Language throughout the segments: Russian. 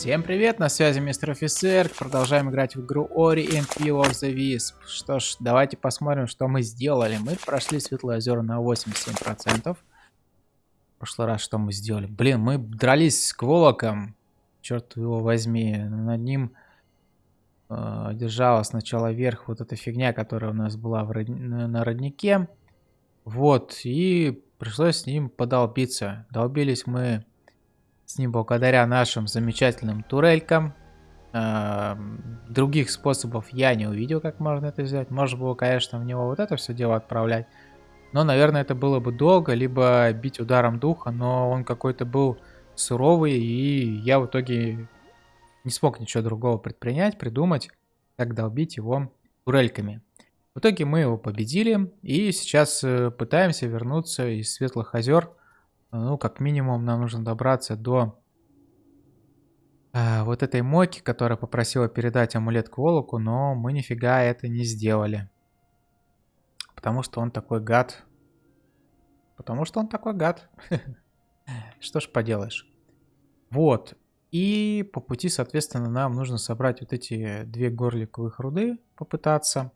Всем привет, на связи мистер офицер. Продолжаем играть в игру Ori and Will of the Wisp. Что ж, давайте посмотрим, что мы сделали. Мы прошли Светлое озеро на 87%. В прошлый раз что мы сделали? Блин, мы дрались с Кволоком. Черт его возьми. Над ним э, держала сначала вверх вот эта фигня, которая у нас была в род... на роднике. Вот, и пришлось с ним подолбиться. Долбились мы с ним благодаря нашим замечательным турелькам. Э, других способов я не увидел, как можно это сделать. Можно было, конечно, в него вот это все дело отправлять. Но, наверное, это было бы долго, либо бить ударом духа, но он какой-то был суровый, и я в итоге не смог ничего другого предпринять, придумать, как долбить его турельками. В итоге мы его победили, и сейчас э, пытаемся вернуться из Светлых озер ну, как минимум, нам нужно добраться до э, вот этой Моки, которая попросила передать амулет к но мы нифига это не сделали. Потому что он такой гад. Потому что он такой гад. Что ж поделаешь. Вот. И по пути, соответственно, нам нужно собрать вот эти две горликовых руды, попытаться.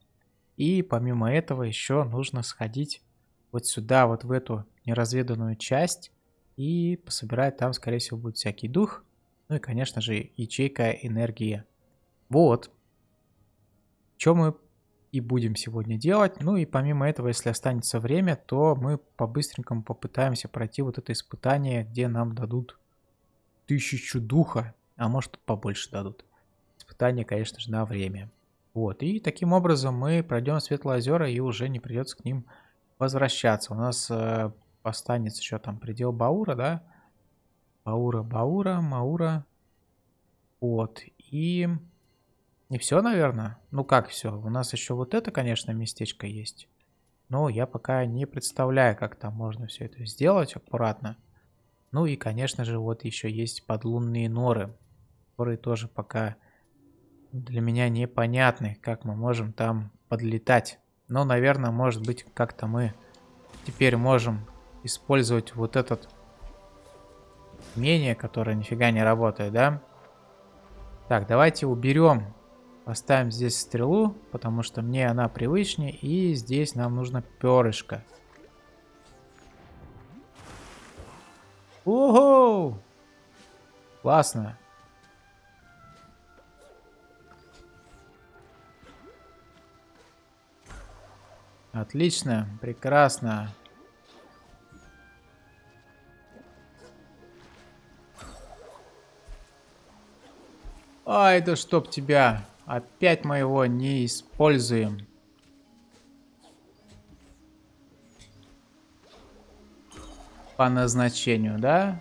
И помимо этого еще нужно сходить вот сюда, вот в эту неразведанную часть и пособирать там, скорее всего, будет всякий дух. Ну и, конечно же, ячейка энергии. Вот. Что мы и будем сегодня делать. Ну и помимо этого, если останется время, то мы по-быстренькому попытаемся пройти вот это испытание, где нам дадут тысячу духа, а может побольше дадут. Испытание, конечно же, на время. Вот, и таким образом мы пройдем Светлые озера и уже не придется к ним возвращаться. У нас э, останется еще там предел Баура, да? Баура, Баура, Маура. Вот. И... Не все, наверное? Ну как все? У нас еще вот это, конечно, местечко есть. Но я пока не представляю, как там можно все это сделать аккуратно. Ну и, конечно же, вот еще есть подлунные норы, которые тоже пока для меня непонятны, как мы можем там подлетать. Но, наверное, может быть, как-то мы теперь можем использовать вот этот умение, которое нифига не работает, да? Так, давайте уберем. Поставим здесь стрелу, потому что мне она привычнее. И здесь нам нужно перышко. Ого! Классно. Отлично, прекрасно. Ай, да чтоб тебя. Опять мы его не используем. По назначению, да?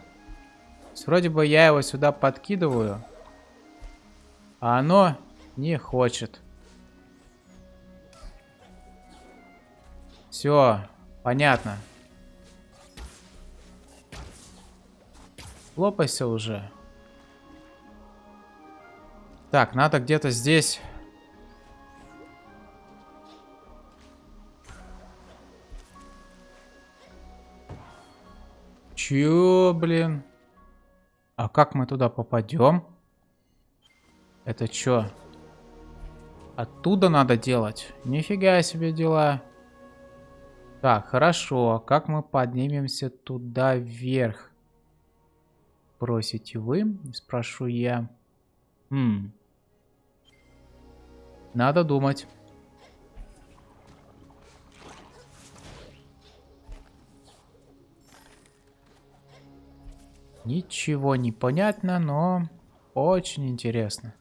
Вроде бы я его сюда подкидываю. А оно не хочет. Все, понятно. Лопайся уже. Так, надо где-то здесь... Чё, блин? А как мы туда попадем? Это чё? Оттуда надо делать? Нифига себе дела. Так, хорошо. Как мы поднимемся туда вверх? Просите вы? Спрошу я. Хм. Надо думать. Ничего не понятно, но очень интересно.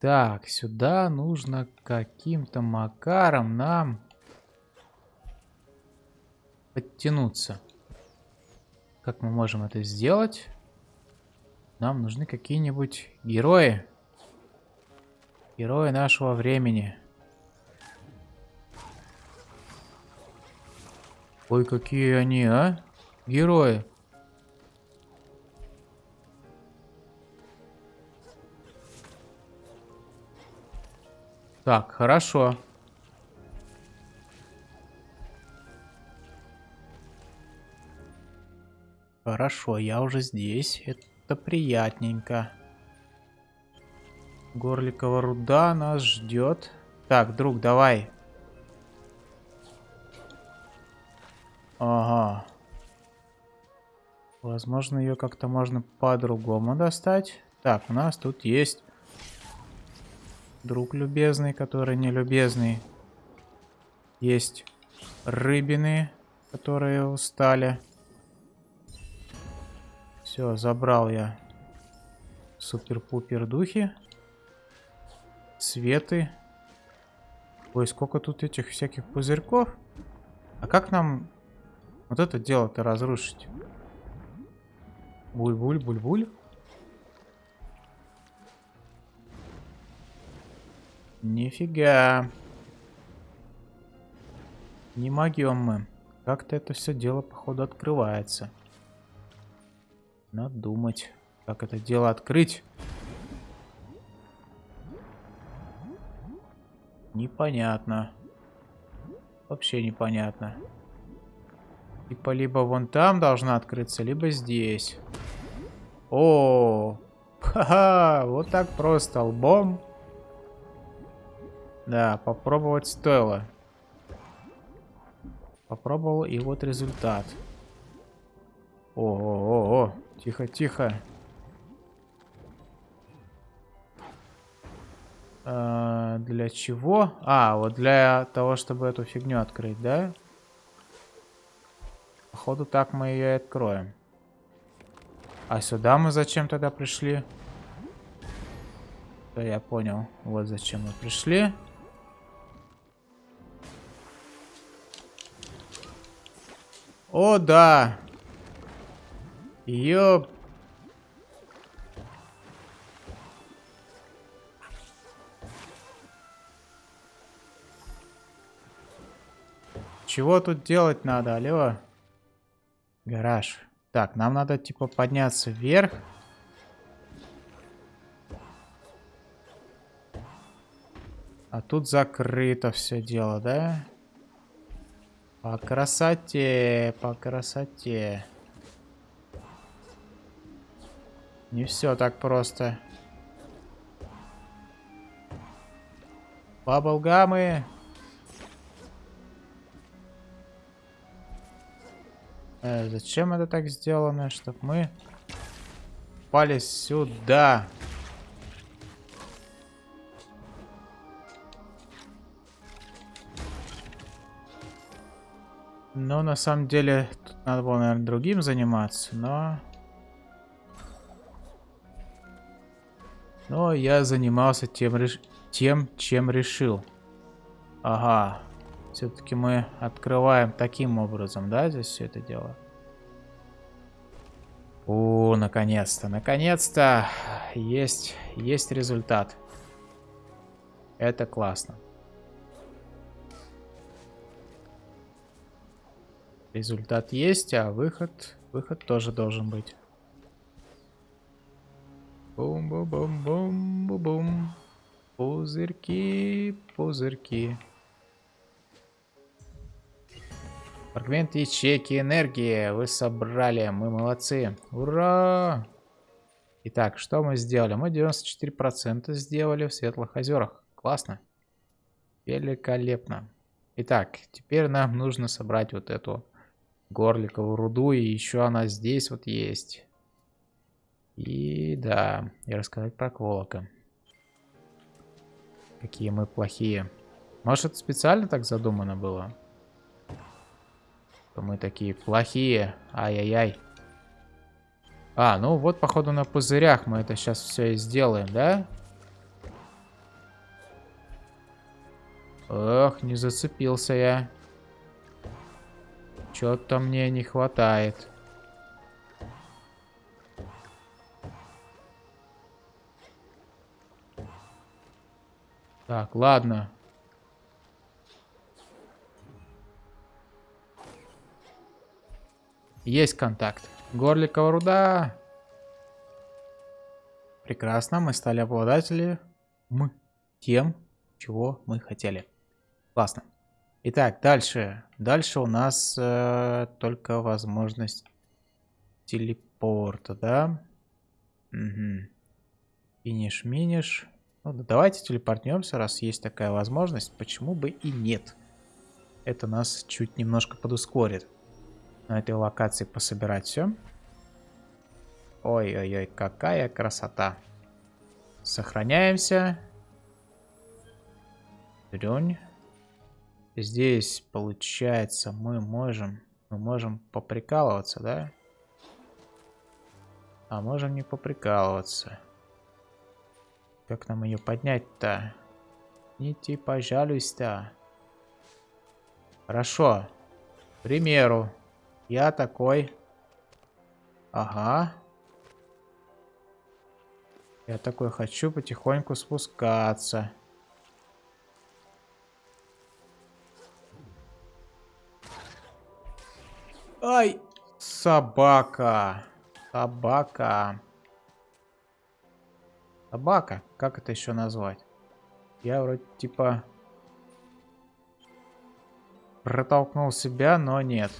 Так, сюда нужно каким-то макаром нам подтянуться. Как мы можем это сделать? Нам нужны какие-нибудь герои. Герои нашего времени. Ой, какие они, а? Герои. Так, хорошо. Хорошо, я уже здесь. Это приятненько. Горликова руда нас ждет. Так, друг, давай. Ага. Возможно, ее как-то можно по-другому достать. Так, у нас тут есть друг любезный, который не любезный. Есть рыбины, которые устали. Все, забрал я супер-пупер духи. Светы. Ой, сколько тут этих всяких пузырьков. А как нам вот это дело-то разрушить? Буль-буль, буль-буль. Нифига. Не могем мы. Как-то это все дело, походу, открывается. Надо думать, как это дело открыть. Непонятно. Вообще непонятно. Типа либо вон там должна открыться, либо здесь. О, ха-ха, вот так просто лбом. Да, попробовать стоило. Попробовал, и вот результат. О-о-о-о, тихо-тихо. А, для чего? А, вот для того, чтобы эту фигню открыть, да? Походу так мы ее и откроем. А сюда мы зачем тогда пришли? Да, я понял. Вот зачем мы пришли. О, да. Ёп. Чего тут делать надо, алло? Гараж. Так, нам надо типа подняться вверх. А тут закрыто все дело, да? По красоте, по красоте. Не все так просто. Баблгамы. Э, зачем это так сделано? Чтобы мы пали сюда. Ну, на самом деле, тут надо было, наверное, другим заниматься, но... Но я занимался тем, реш... тем чем решил. Ага. Все-таки мы открываем таким образом, да, здесь все это дело? О, наконец-то, наконец-то есть, есть результат. Это классно. Результат есть, а выход, выход тоже должен быть. Бум-бум-бум-бум-бум. Пузырьки, пузырьки. Фрагмент ячейки энергии вы собрали. Мы молодцы. Ура! Итак, что мы сделали? Мы 94% сделали в Светлых озерах. Классно. Великолепно. Итак, теперь нам нужно собрать вот эту горликовую руду. И еще она здесь вот есть. И да, и рассказать про Кволока. Какие мы плохие. Может, специально так задумано было? Что мы такие плохие. Ай-яй-яй. А, ну вот, походу, на пузырях мы это сейчас все и сделаем, да? Ох, не зацепился я. Чё-то мне не хватает. Так, ладно. Есть контакт. Горликова руда. Прекрасно, мы стали обладатели мы тем, чего мы хотели. Классно. Итак, дальше. Дальше у нас э, только возможность телепорта, да? Угу. Финиш-миниш. Ну, да давайте телепортнемся, раз есть такая возможность. Почему бы и нет? Это нас чуть немножко подускорит. На этой локации пособирать все. Ой-ой-ой, какая красота. Сохраняемся. Дрюнь. Здесь, получается, мы можем... Мы можем поприкалываться, да? А можем не поприкалываться. Как нам ее поднять-то? Идите, пожалуйста. Хорошо. К примеру, я такой... Ага. Я такой хочу потихоньку спускаться. Ай! Собака. Собака. Собака. Как это еще назвать? Я вроде типа... Протолкнул себя, но нет.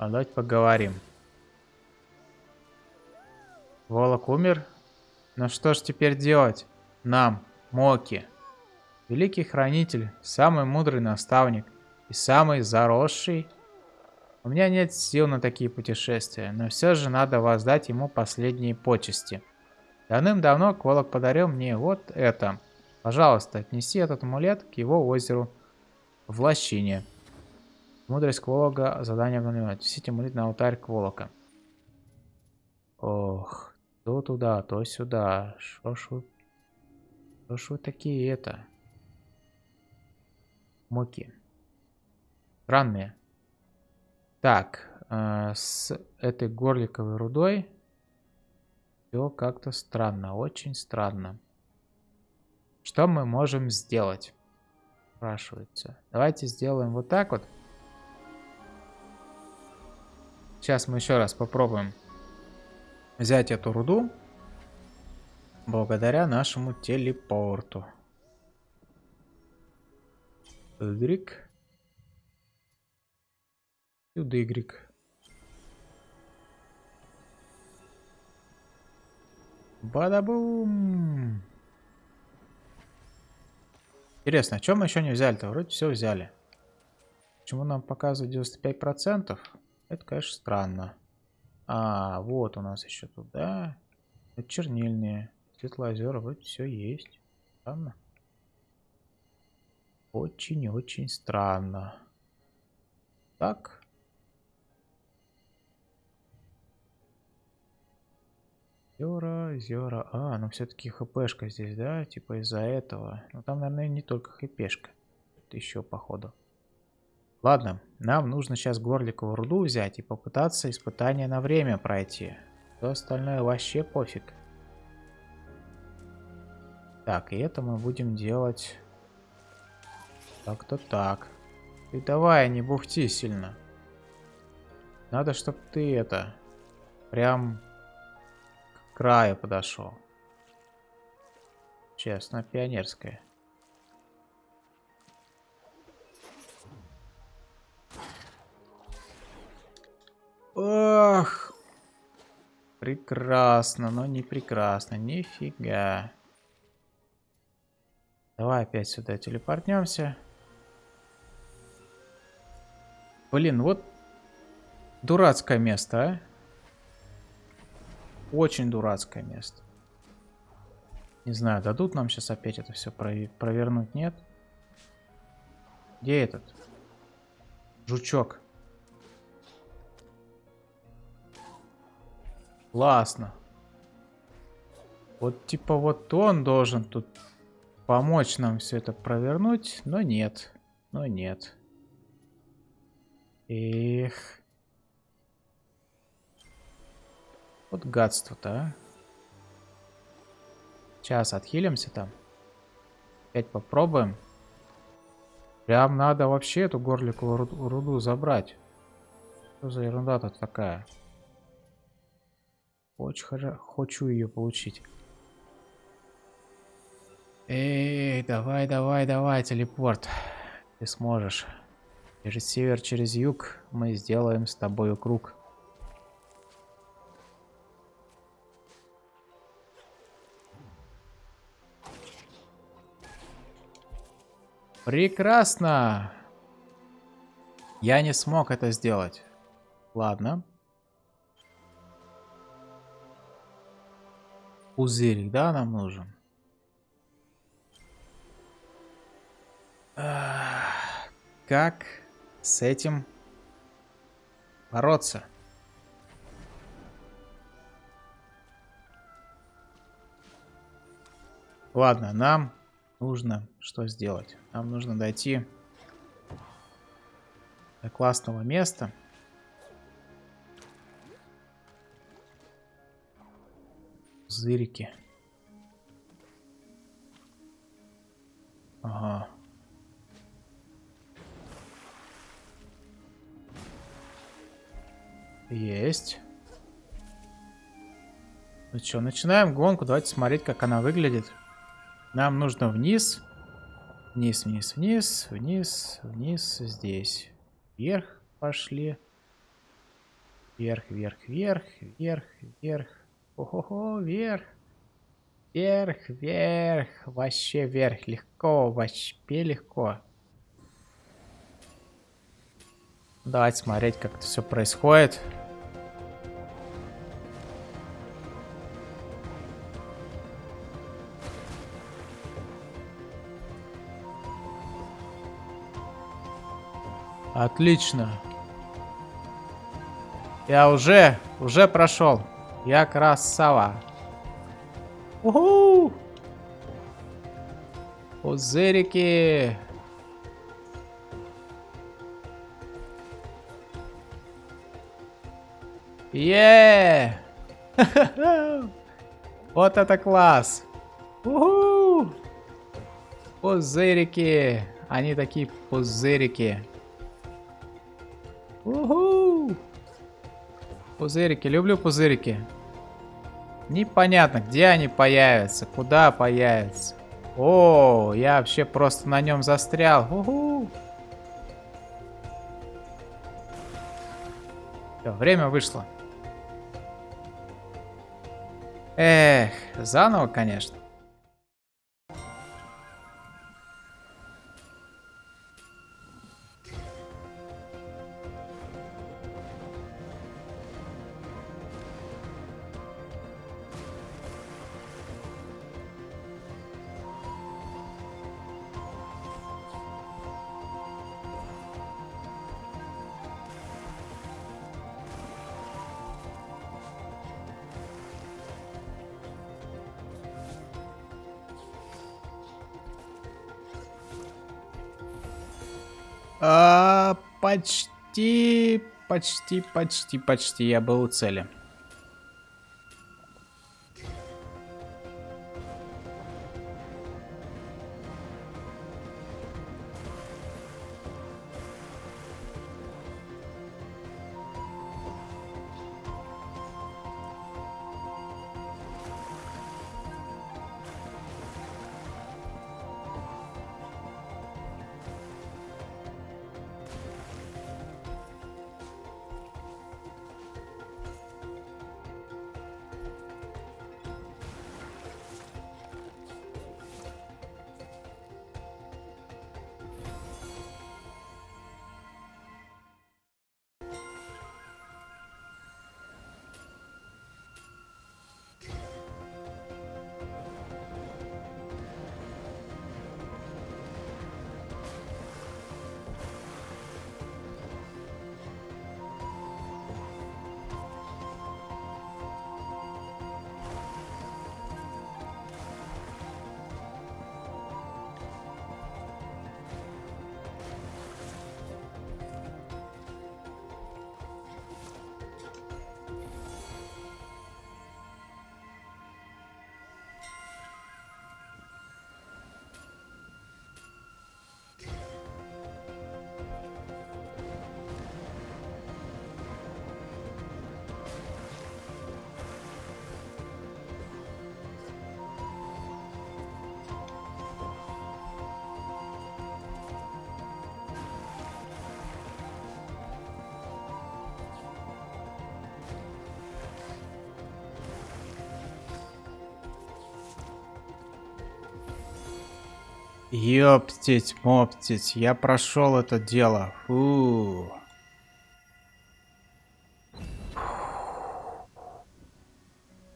А давайте поговорим. Волок умер? Ну что ж теперь делать? Нам, Моки. Великий хранитель, самый мудрый наставник и самый заросший. У меня нет сил на такие путешествия, но все же надо воздать ему последние почести. Давным-давно Кволок подарил мне вот это. Пожалуйста, отнеси этот амулет к его озеру в лощине. Мудрость Кволога, задание обновлено. Отнесите амулет на алтарь Кволока. Ох, то туда, то сюда. Шо ж вы... Шо ж вы такие это? Муки. Странные. Так, э, с этой горликовой рудой все как-то странно, очень странно. Что мы можем сделать? Спрашивается. Давайте сделаем вот так вот. Сейчас мы еще раз попробуем взять эту руду. Благодаря нашему телепорту. Y. Сюда Y. Бадабум! Интересно, о чем мы еще не взяли-то? Вроде все взяли. Почему нам показывают 95%? Это, конечно, странно. А, вот у нас еще тут, да? Это чернильные. Светлоозера, вроде все есть. Странно. Очень-очень странно. Так. Зера, Зера. А, ну все-таки хпшка здесь, да? Типа из-за этого. Ну там, наверное, не только хпшка. Это еще, походу. Ладно, нам нужно сейчас горликовую руду взять и попытаться испытание на время пройти. Все остальное вообще пофиг. Так, и это мы будем делать... Так-то так. Ты давай, не бухти сильно. Надо, чтобы ты это... Прям краю подошел. Честно, пионерская. Прекрасно, но не прекрасно. Нифига. Давай опять сюда телепортнемся. Блин, вот дурацкое место, а. Очень дурацкое место. Не знаю, дадут нам сейчас опять это все провернуть, нет? Где этот? Жучок. Классно. Вот типа вот он должен тут помочь нам все это провернуть, но нет. Но нет. Эх. Вот гадство-то, а. Сейчас отхилимся там. Опять попробуем. Прям надо вообще эту горликовую руду, забрать. Что за ерунда тут такая? Очень хорошо. Хочу ее получить. Эй, давай, давай, давай, телепорт. Ты сможешь. Через север, через юг мы сделаем с тобой круг. Прекрасно! Я не смог это сделать. Ладно. Пузырик, да, нам нужен? Как с этим бороться? Ладно, нам нужно что сделать? Нам нужно дойти до классного места. Зырики. Ага. Есть. Ну что, начинаем гонку. Давайте смотреть, как она выглядит. Нам нужно вниз. Вниз, вниз, вниз, вниз, вниз, здесь. Вверх пошли. Вверх, вверх, вверх, вверх, вверх. Ого-го, вверх. Вверх, вверх. Вообще вверх. Легко, вообще легко. Давайте смотреть, как это все происходит. Отлично. Я уже, уже прошел. Я красава. Уху! Пузырики. Е! Вот это класс! Уху! Пузырики! Они такие пузырики. Уху! Пузырики, люблю пузырики. Непонятно, где они появятся, куда появятся. О, я вообще просто на нем застрял. Все, время вышло. Эх, заново, конечно. А, почти, почти, почти, почти я был у цели. Ёптить, моптить, я прошел это дело. Фу.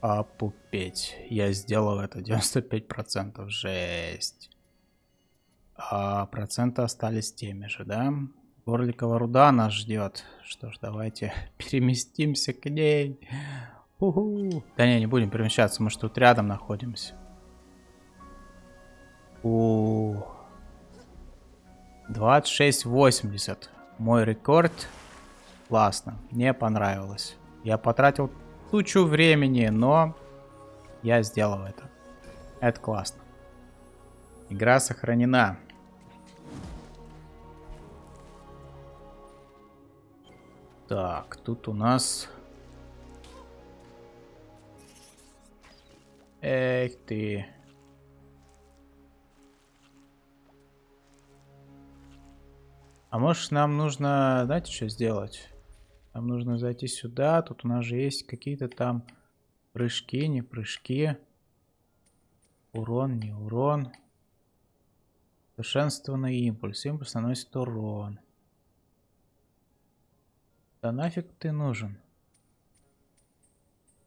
Опупеть. Я сделал это 95%. Жесть. А проценты остались теми же, да? Горликова руда нас ждет. Что ж, давайте переместимся к ней. Уху. Да не, не будем перемещаться, мы что тут рядом находимся. У 26.80. Мой рекорд. Классно. Мне понравилось. Я потратил тучу времени, но я сделал это. Это классно. Игра сохранена. Так, тут у нас... Эх ты. А может нам нужно, знаете, что сделать? Нам нужно зайти сюда. Тут у нас же есть какие-то там прыжки, не прыжки. Урон, не урон. Совершенствованный импульс. Импульс наносит урон. Да нафиг ты нужен?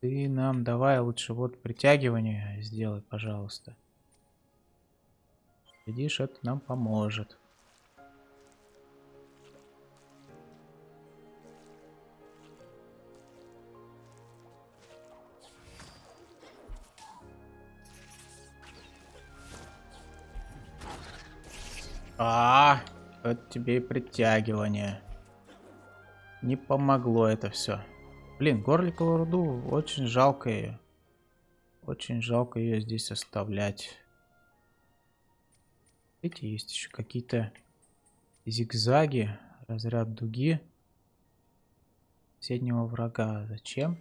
Ты нам давай лучше вот притягивание сделай, пожалуйста. Видишь, это нам поможет. А, вот тебе и притягивание. Не помогло это все. Блин, горликовую руду очень жалко ее. Очень жалко ее здесь оставлять. Эти есть еще какие-то зигзаги, разряд дуги. Соседнего врага. Зачем?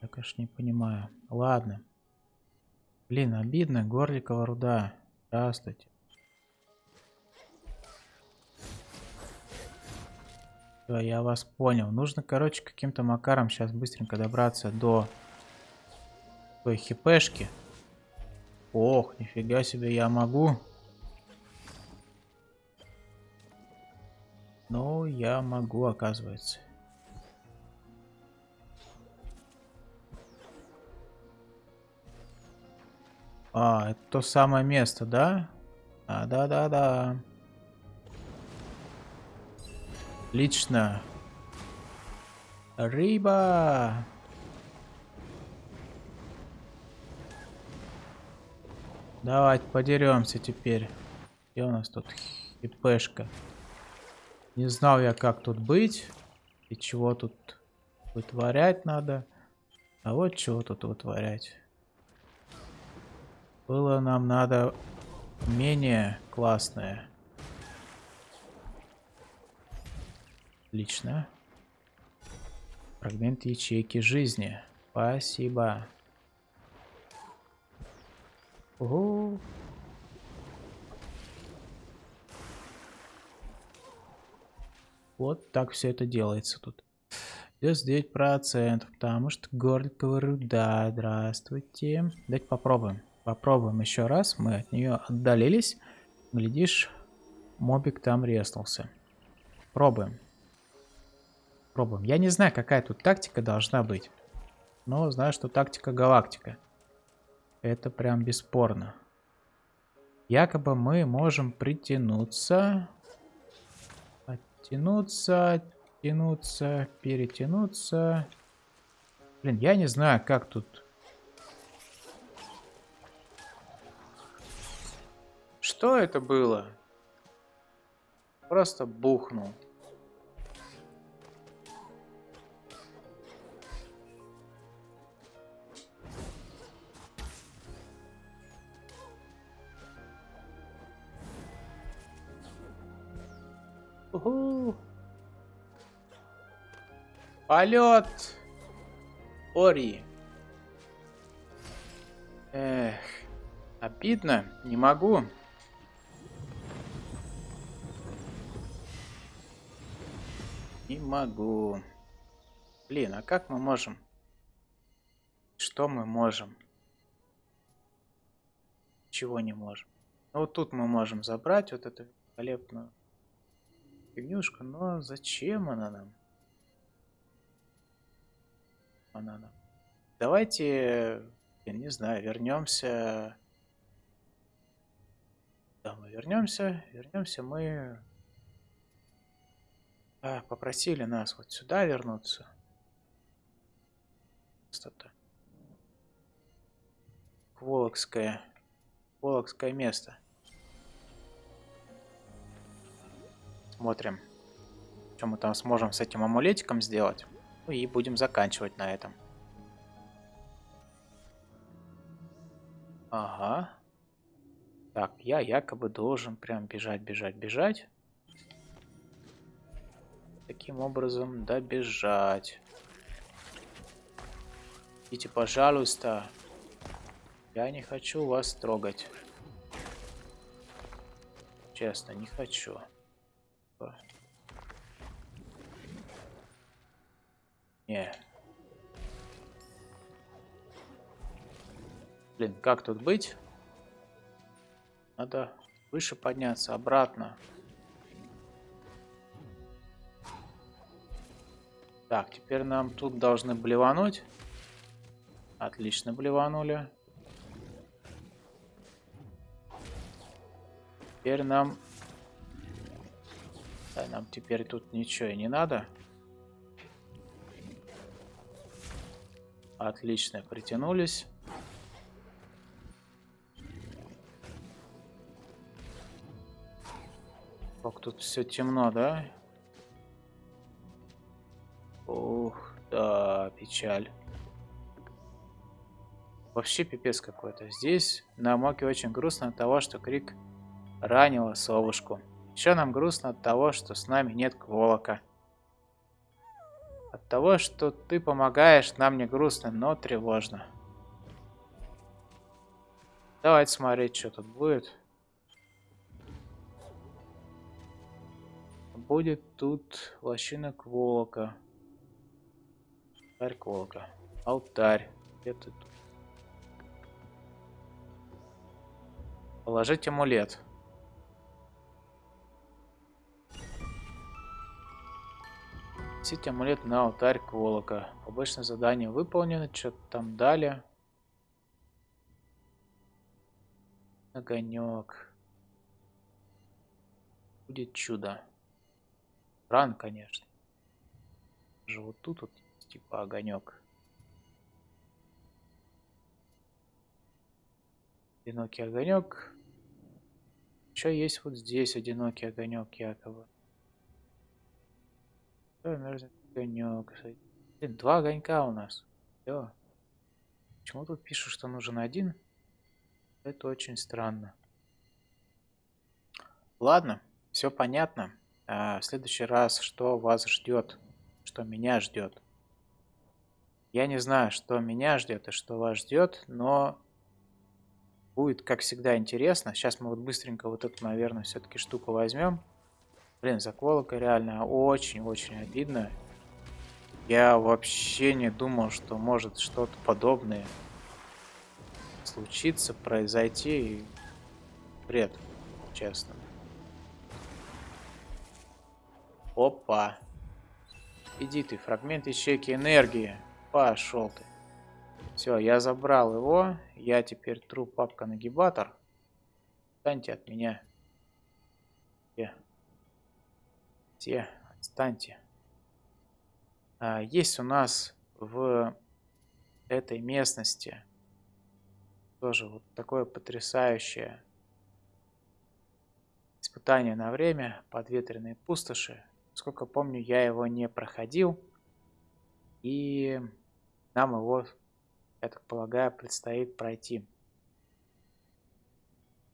Я, конечно, не понимаю. Ладно. Блин, обидно. Горликова руда. Здравствуйте. Все, я вас понял. Нужно, короче, каким-то макаром сейчас быстренько добраться до той хипешки. Ох, нифига себе, я могу. Ну, я могу, оказывается. А, это то самое место, да? А, да-да-да. Отлично. Рыба. Давайте подеремся теперь. Где у нас тут хипешка? Не знал я, как тут быть. И чего тут вытворять надо. А вот чего тут вытворять. Было нам надо менее классное. Отлично. Фрагмент ячейки жизни. Спасибо. Ого. Вот так все это делается тут. 99%, потому что горликовая руда. Здравствуйте. Давайте попробуем. Попробуем еще раз. Мы от нее отдалились. Глядишь, мобик там резнулся. Пробуем. Пробуем. Я не знаю, какая тут тактика должна быть. Но знаю, что тактика галактика. Это прям бесспорно. Якобы мы можем притянуться. Оттянуться, тянуться, перетянуться. Блин, я не знаю, как тут... Что это было? Просто бухнул. Уху. Полет. Ори. Эх, обидно, не могу. Не могу. Блин, а как мы можем? Что мы можем? Чего не можем? Ну, вот тут мы можем забрать вот эту великолепную фигнюшку, но зачем она нам? Она нам. Давайте, я не знаю, вернемся. Да, мы вернемся. Вернемся мы. А, попросили нас вот сюда вернуться. Что-то. Волокское. Волокское место. Смотрим, что мы там сможем с этим амулетиком сделать. Ну и будем заканчивать на этом. Ага. Так, я якобы должен прям бежать, бежать, бежать. Таким образом добежать. Идите, пожалуйста. Я не хочу вас трогать. Честно, не хочу. Не. Блин, как тут быть? Надо выше подняться, обратно. Так, теперь нам тут должны блевануть. Отлично блеванули. Теперь нам да, нам теперь тут ничего и не надо. Отлично, притянулись. Как тут все темно, да? Ух, да, печаль. Вообще пипец какой-то. Здесь на Моке очень грустно от того, что Крик ранила совушку. Еще нам грустно от того, что с нами нет Кволока. От того, что ты помогаешь, нам не грустно, но тревожно. Давайте смотреть, что тут будет. Будет тут лощина Кволока. Алтарь Кволока. Алтарь. Где ты тут? Положить амулет. Носить амулет на алтарь Кволока. Побочное задание выполнено. Что-то там дали. Огонек. Будет чудо. Ран, конечно. Же вот тут вот типа огонек. Одинокий огонек. Еще есть вот здесь одинокий огонек якобы. Блин, два огонька у нас. Все. Почему тут пишут, что нужен один? Это очень странно. Ладно, все понятно. А в следующий раз, что вас ждет, что меня ждет. Я не знаю, что меня ждет и что вас ждет, но будет, как всегда, интересно. Сейчас мы вот быстренько вот эту, наверное, все-таки штуку возьмем. Блин, заколока реально очень-очень обидно. Я вообще не думал, что может что-то подобное случиться, произойти. Бред, честно. Опа. Иди ты, фрагмент ячейки энергии. Пошел ты. Все, я забрал его. Я теперь тру папка-нагибатор. Станьте от меня. Отстаньте, отстаньте. Есть у нас в этой местности тоже вот такое потрясающее испытание на время подветренные пустоши. Сколько помню, я его не проходил. И нам его, я так полагаю, предстоит пройти.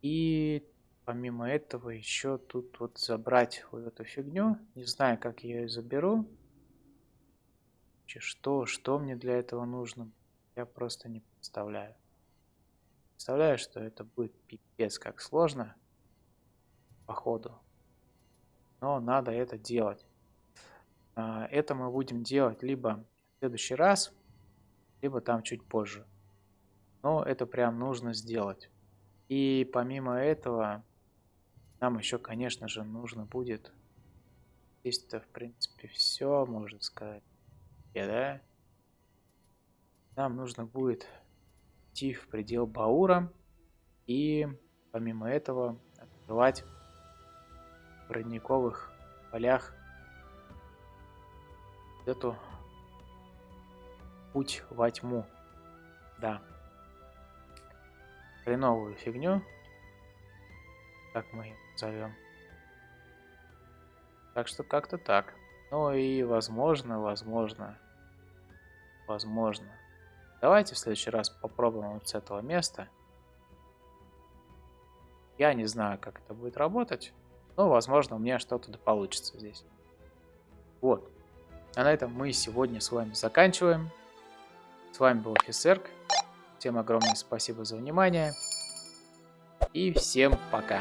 И Помимо этого еще тут вот забрать вот эту фигню. Не знаю, как я ее заберу. Что, что мне для этого нужно, я просто не представляю. Представляю, что это будет пипец как сложно. Походу. Но надо это делать. А, это мы будем делать либо в следующий раз, либо там чуть позже. Но это прям нужно сделать. И помимо этого, нам еще, конечно же, нужно будет... Здесь-то, в принципе, все, можно сказать. Я, да? Нам нужно будет идти в предел Баура. И помимо этого открывать в родниковых полях эту путь во тьму. Да. Хреновую фигню. Как мы ее назовем. Так что как-то так. Ну и возможно, возможно, возможно. Давайте в следующий раз попробуем вот с этого места. Я не знаю, как это будет работать. Но, возможно, у меня что-то да получится здесь. Вот. А на этом мы сегодня с вами заканчиваем. С вами был Офисерк. Всем огромное спасибо за внимание. И всем пока.